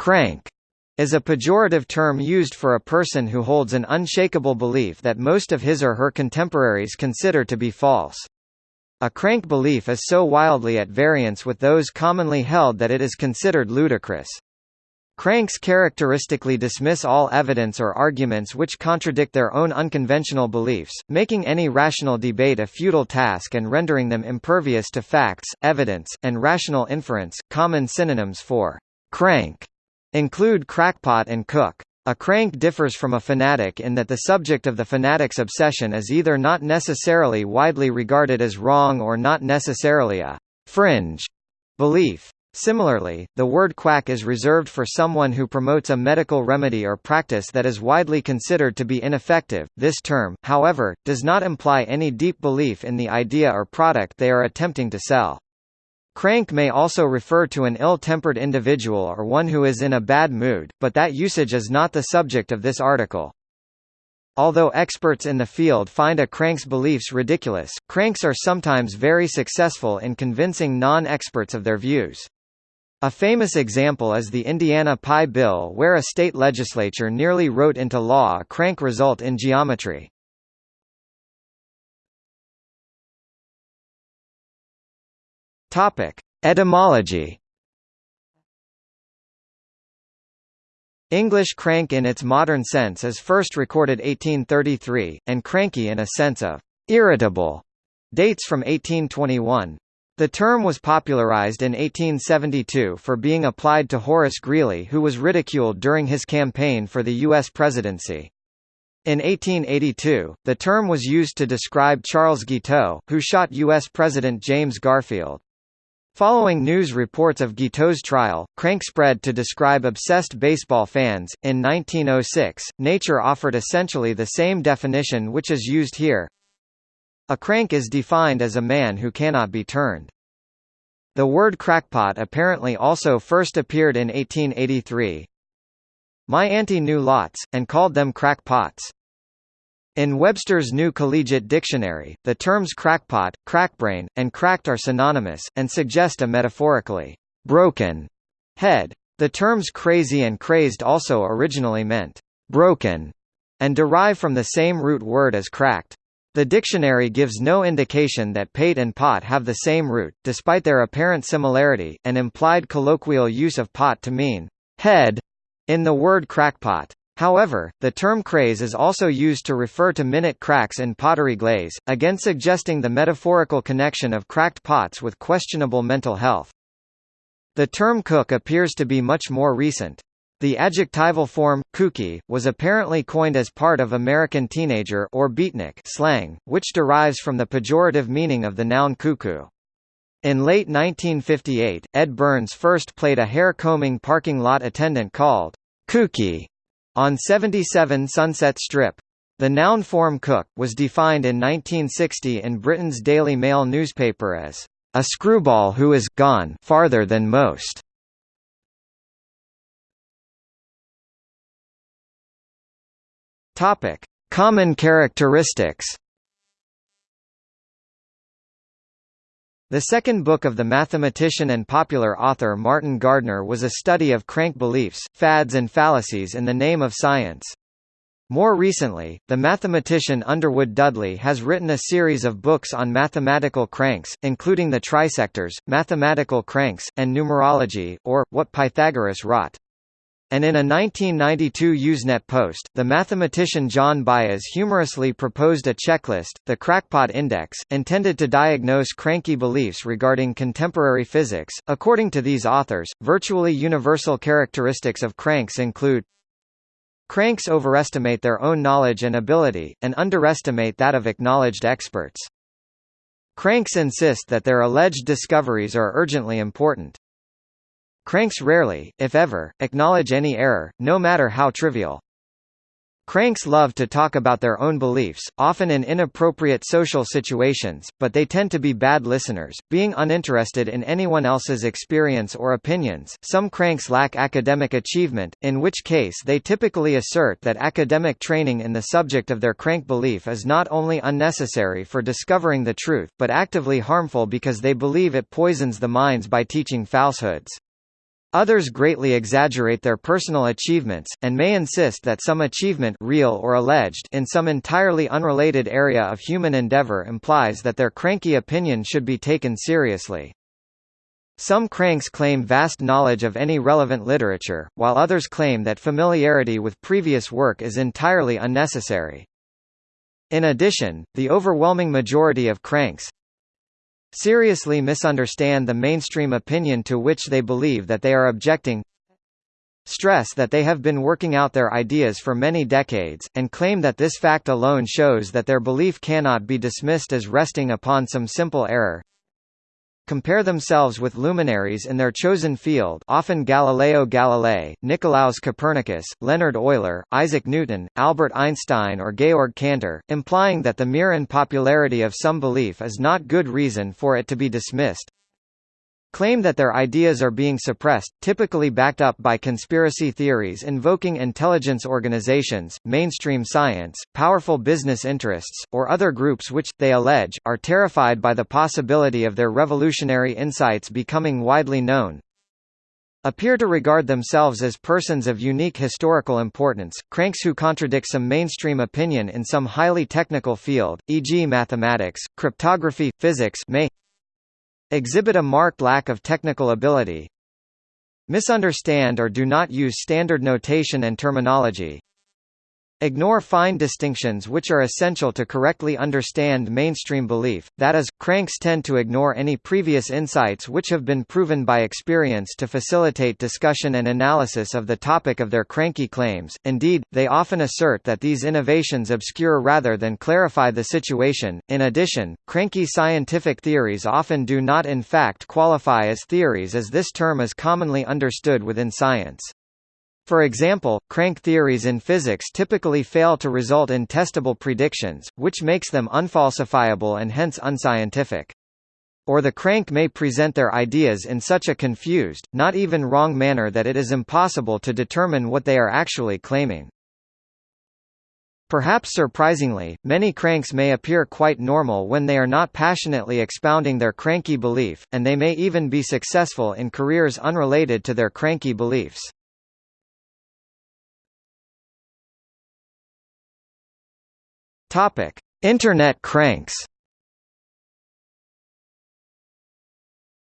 Crank is a pejorative term used for a person who holds an unshakable belief that most of his or her contemporaries consider to be false. A crank belief is so wildly at variance with those commonly held that it is considered ludicrous. Cranks characteristically dismiss all evidence or arguments which contradict their own unconventional beliefs, making any rational debate a futile task and rendering them impervious to facts, evidence, and rational inference. Common synonyms for crank include crackpot and kook. A crank differs from a fanatic in that the subject of the fanatic's obsession is either not necessarily widely regarded as wrong or not necessarily a fringe belief. Similarly, the word quack is reserved for someone who promotes a medical remedy or practice that is widely considered to be ineffective. This term, however, does not imply any deep belief in the idea or product they are attempting to sell. Crank may also refer to an ill-tempered individual or one who is in a bad mood, but that usage is not the subject of this article. Although experts in the field find a crank's beliefs ridiculous, cranks are sometimes very successful in convincing non-experts of their views. A famous example is the Indiana Pi Bill where a state legislature nearly wrote into law a crank result in geometry. Topic: Etymology. English crank in its modern sense is first recorded 1833, and cranky in a sense of irritable dates from 1821. The term was popularized in 1872 for being applied to Horace Greeley who was ridiculed during his campaign for the U.S. presidency. In 1882, the term was used to describe Charles Guiteau, who shot U.S. President James Garfield. Following news reports of Guiteau's trial, crank spread to describe obsessed baseball fans. In 1906, Nature offered essentially the same definition which is used here. A crank is defined as a man who cannot be turned. The word crackpot apparently also first appeared in 1883. My auntie knew lots, and called them crackpots. In Webster's New Collegiate Dictionary, the terms crackpot, crackbrain, and cracked are synonymous, and suggest a metaphorically broken head. The terms crazy and crazed also originally meant broken, and derive from the same root word as cracked. The dictionary gives no indication that pate and pot have the same root, despite their apparent similarity, and implied colloquial use of pot to mean head in the word crackpot. However, the term craze is also used to refer to minute cracks in pottery glaze, again suggesting the metaphorical connection of cracked pots with questionable mental health. The term kook appears to be much more recent. The adjectival form, kooky, was apparently coined as part of American teenager or beatnik slang, which derives from the pejorative meaning of the noun cuckoo. In late 1958, Edd Byrnes first played a hair-combing parking lot attendant called Kookie on 77 Sunset Strip. The noun form kook, was defined in 1960 in Britain's Daily Mail newspaper as, "...a screwball who is gone farther than most." Topic: Common characteristics The second book of the mathematician and popular author Martin Gardner was a study of crank beliefs, fads and fallacies in the name of science. More recently, the mathematician Underwood Dudley has written a series of books on mathematical cranks, including the trisectors, mathematical cranks, and numerology, or, what Pythagoras wrought. And in a 1992 Usenet post, the mathematician John Baez humorously proposed a checklist, the Crackpot Index, intended to diagnose cranky beliefs regarding contemporary physics. According to these authors, virtually universal characteristics of cranks include Cranks overestimate their own knowledge and ability, and underestimate that of acknowledged experts. Cranks insist that their alleged discoveries are urgently important. Cranks rarely, if ever, acknowledge any error, no matter how trivial. Cranks love to talk about their own beliefs, often in inappropriate social situations, but they tend to be bad listeners, being uninterested in anyone else's experience or opinions. Some cranks lack academic achievement, in which case they typically assert that academic training in the subject of their crank belief is not only unnecessary for discovering the truth, but actively harmful because they believe it poisons the minds by teaching falsehoods. Others greatly exaggerate their personal achievements, and may insist that some achievement real or alleged in some entirely unrelated area of human endeavor implies that their cranky opinion should be taken seriously. Some cranks claim vast knowledge of any relevant literature, while others claim that familiarity with previous work is entirely unnecessary. In addition, the overwhelming majority of cranks, seriously misunderstand the mainstream opinion to which they believe that they are objecting stress that they have been working out their ideas for many decades, and claim that this fact alone shows that their belief cannot be dismissed as resting upon some simple error compare themselves with luminaries in their chosen field often Galileo Galilei, Nicolaus Copernicus, Leonhard Euler, Isaac Newton, Albert Einstein or Georg Cantor, implying that the mere unpopularity of some belief is not good reason for it to be dismissed claim that their ideas are being suppressed, typically backed up by conspiracy theories invoking intelligence organizations, mainstream science, powerful business interests, or other groups which, they allege, are terrified by the possibility of their revolutionary insights becoming widely known, appear to regard themselves as persons of unique historical importance, cranks who contradict some mainstream opinion in some highly technical field, e.g. mathematics, cryptography, physics may Exhibit a marked lack of technical ability. Misunderstand or do not use standard notation and terminology. Ignore fine distinctions which are essential to correctly understand mainstream belief, that is, cranks tend to ignore any previous insights which have been proven by experience to facilitate discussion and analysis of the topic of their cranky claims, indeed, they often assert that these innovations obscure rather than clarify the situation. In addition, cranky scientific theories often do not in fact qualify as theories as this term is commonly understood within science. For example, crank theories in physics typically fail to result in testable predictions, which makes them unfalsifiable and hence unscientific. Or the crank may present their ideas in such a confused, not even wrong manner that it is impossible to determine what they are actually claiming. Perhaps surprisingly, many cranks may appear quite normal when they are not passionately expounding their cranky belief, and they may even be successful in careers unrelated to their cranky beliefs. Topic: Internet cranks.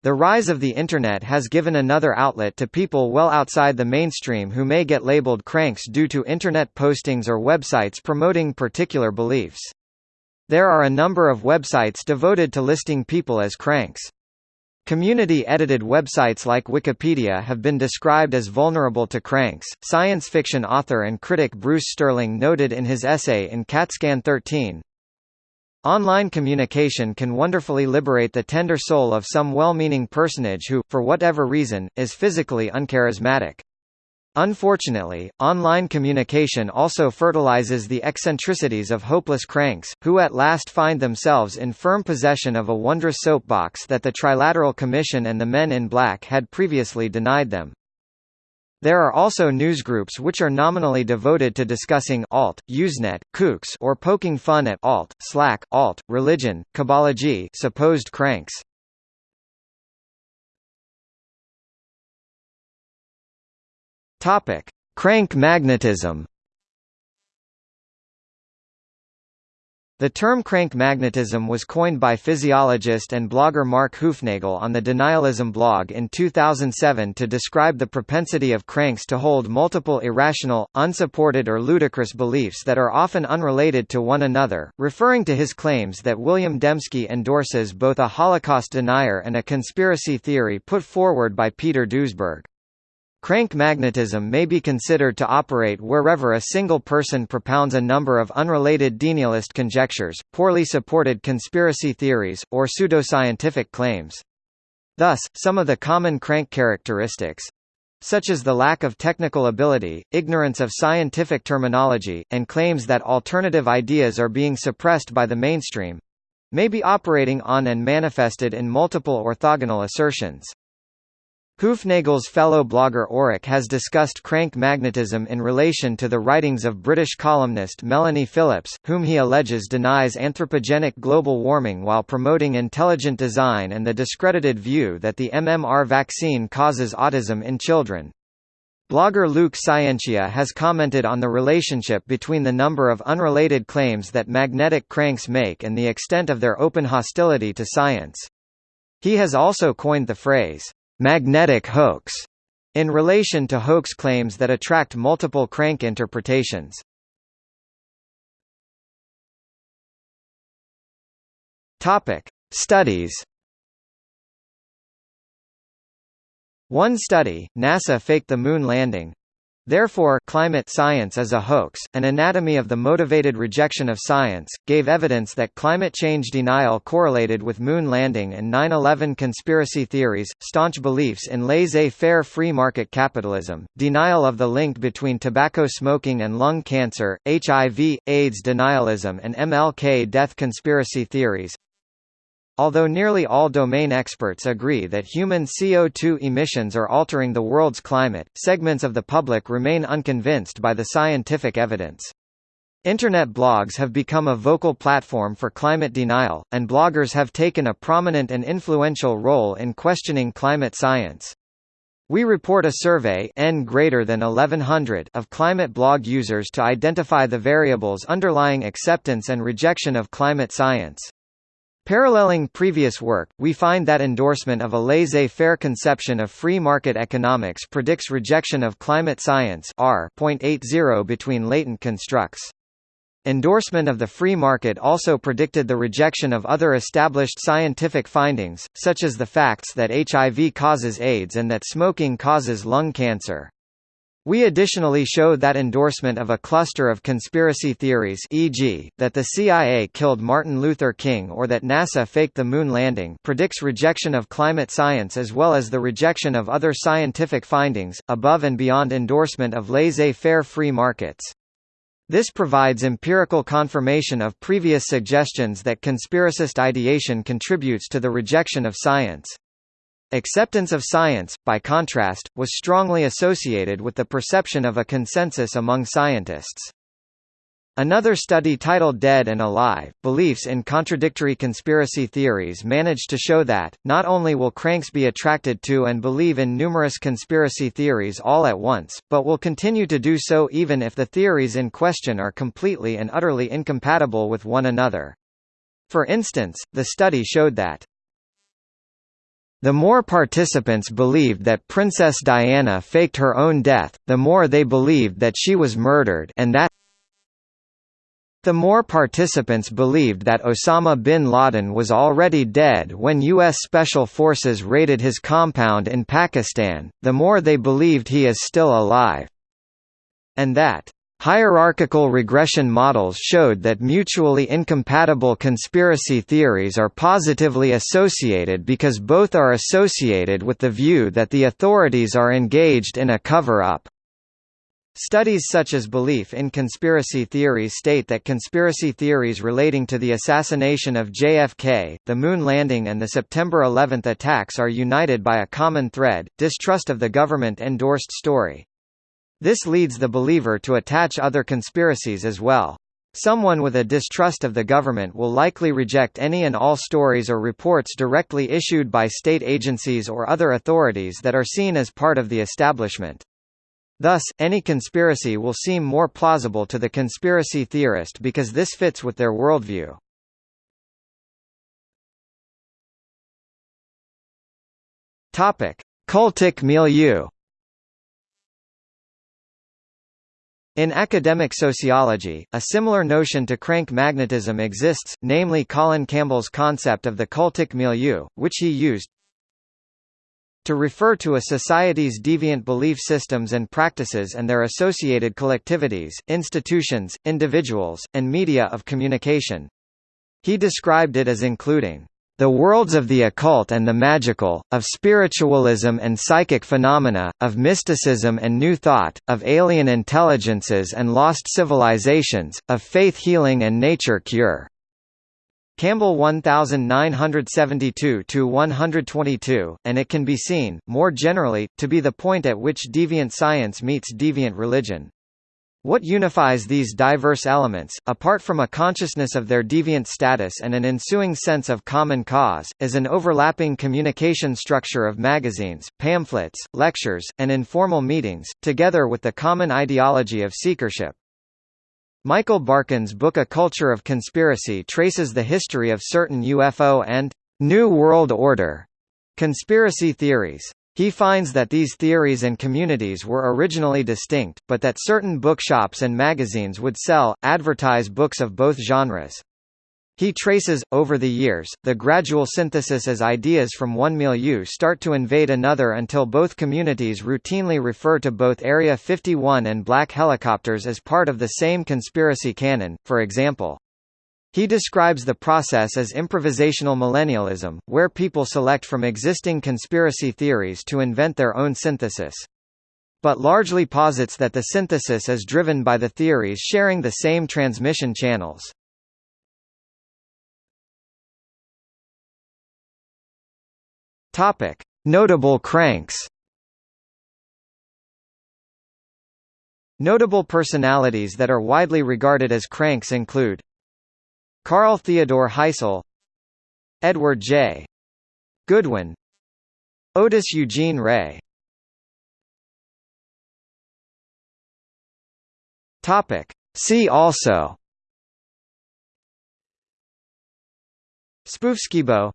The rise of the Internet has given another outlet to people well outside the mainstream who may get labeled cranks due to Internet postings or websites promoting particular beliefs. There are a number of websites devoted to listing people as cranks. Community-edited websites like Wikipedia have been described as vulnerable to cranks. Science fiction author and critic Bruce Sterling noted in his essay in CatScan 13, Online communication can wonderfully liberate the tender soul of some well-meaning personage who, for whatever reason, is physically uncharismatic. Unfortunately, online communication also fertilizes the eccentricities of hopeless cranks, who at last find themselves in firm possession of a wondrous soapbox that the Trilateral Commission and the Men in Black had previously denied them. There are also newsgroups which are nominally devoted to discussing alt, Usenet, kooks or poking fun at alt, Slack, alt, religion, kibology supposed cranks. Topic: Crank magnetism. The term crank magnetism was coined by physiologist and blogger Mark Hoofnagle on the Denialism blog in 2007 to describe the propensity of cranks to hold multiple irrational, unsupported or ludicrous beliefs that are often unrelated to one another, referring to his claims that William Dembski endorses both a Holocaust denier and a conspiracy theory put forward by Peter Duesberg. Crank magnetism may be considered to operate wherever a single person propounds a number of unrelated denialist conjectures, poorly supported conspiracy theories, or pseudoscientific claims. Thus, some of the common crank characteristics such as the lack of technical ability, ignorance of scientific terminology, and claims that alternative ideas are being suppressed by the mainstream may be operating on and manifested in multiple orthogonal assertions. Hoofnagle's fellow blogger Orac has discussed crank magnetism in relation to the writings of British columnist Melanie Phillips, whom he alleges denies anthropogenic global warming while promoting intelligent design and the discredited view that the MMR vaccine causes autism in children. Blogger Luke Scientia has commented on the relationship between the number of unrelated claims that magnetic cranks make and the extent of their open hostility to science. He has also coined the phrase, magnetic hoax in relation to hoax claims that attract multiple crank interpretations. Topic: Studies. One study, NASA faked the moon landing, Therefore, climate science is a hoax. An anatomy of the motivated rejection of science gave evidence that climate change denial correlated with moon landing and 9/11 conspiracy theories, staunch beliefs in laissez-faire free market capitalism, denial of the link between tobacco smoking and lung cancer, HIV, AIDS denialism and MLK death conspiracy theories, Although nearly all domain experts agree that human CO2 emissions are altering the world's climate, segments of the public remain unconvinced by the scientific evidence. Internet blogs have become a vocal platform for climate denial, and bloggers have taken a prominent and influential role in questioning climate science. We report a survey N greater than 1100 of climate blog users to identify the variables underlying acceptance and rejection of climate science. Paralleling previous work, we find that endorsement of a laissez-faire conception of free market economics predicts rejection of climate science R between latent constructs. Endorsement of the free market also predicted the rejection of other established scientific findings, such as the facts that HIV causes AIDS and that smoking causes lung cancer. We additionally showed that endorsement of a cluster of conspiracy theories e.g., that the CIA killed Martin Luther King or that NASA faked the moon landing predicts rejection of climate science as well as the rejection of other scientific findings, above and beyond endorsement of laissez-faire free markets. This provides empirical confirmation of previous suggestions that conspiracist ideation contributes to the rejection of science. Acceptance of science, by contrast, was strongly associated with the perception of a consensus among scientists. Another study titled Dead and Alive, Beliefs in Contradictory Conspiracy Theories managed to show that, not only will cranks be attracted to and believe in numerous conspiracy theories all at once, but will continue to do so even if the theories in question are completely and utterly incompatible with one another. For instance, the study showed that the more participants believed that Princess Diana faked her own death, the more they believed that she was murdered and that the more participants believed that Osama bin Laden was already dead when U.S. Special Forces raided his compound in Pakistan, the more they believed he is still alive. And that Hierarchical regression models showed that mutually incompatible conspiracy theories are positively associated because both are associated with the view that the authorities are engaged in a cover-up. Studies such as belief in conspiracy theories state that conspiracy theories relating to the assassination of JFK, the moon landing and the September 11 attacks are united by a common thread, distrust of the government-endorsed story. This leads the believer to attach other conspiracies as well. Someone with a distrust of the government will likely reject any and all stories or reports directly issued by state agencies or other authorities that are seen as part of the establishment. Thus, any conspiracy will seem more plausible to the conspiracy theorist because this fits with their worldview. Cultic milieu In academic sociology, a similar notion to crank magnetism exists, namely Colin Campbell's concept of the cultic milieu, which he used to refer to a society's deviant belief systems and practices and their associated collectivities, institutions, individuals, and media of communication. He described it as including the worlds of the occult and the magical, of spiritualism and psychic phenomena, of mysticism and new thought, of alien intelligences and lost civilizations, of faith healing and nature cure. Campbell 1972-122, and it can be seen, more generally, to be the point at which deviant science meets deviant religion. What unifies these diverse elements, apart from a consciousness of their deviant status and an ensuing sense of common cause, is an overlapping communication structure of magazines, pamphlets, lectures, and informal meetings, together with the common ideology of seekership. Michael Barkun's book A Culture of Conspiracy traces the history of certain UFO and New World Order conspiracy theories. He finds that these theories and communities were originally distinct, but that certain bookshops and magazines would sell, advertise books of both genres. He traces, over the years, the gradual synthesis as ideas from one milieu start to invade another until both communities routinely refer to both Area 51 and black helicopters as part of the same conspiracy canon, for example. He describes the process as improvisational millennialism, where people select from existing conspiracy theories to invent their own synthesis. But largely posits that the synthesis is driven by the theories sharing the same transmission channels. Topic: Notable cranks. Notable personalities that are widely regarded as cranks include Carl Theodor Heisel Edward J. Goodwin Otis Eugene Ray. Topic. See also. Spoofskibo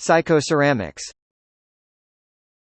Psychoceramics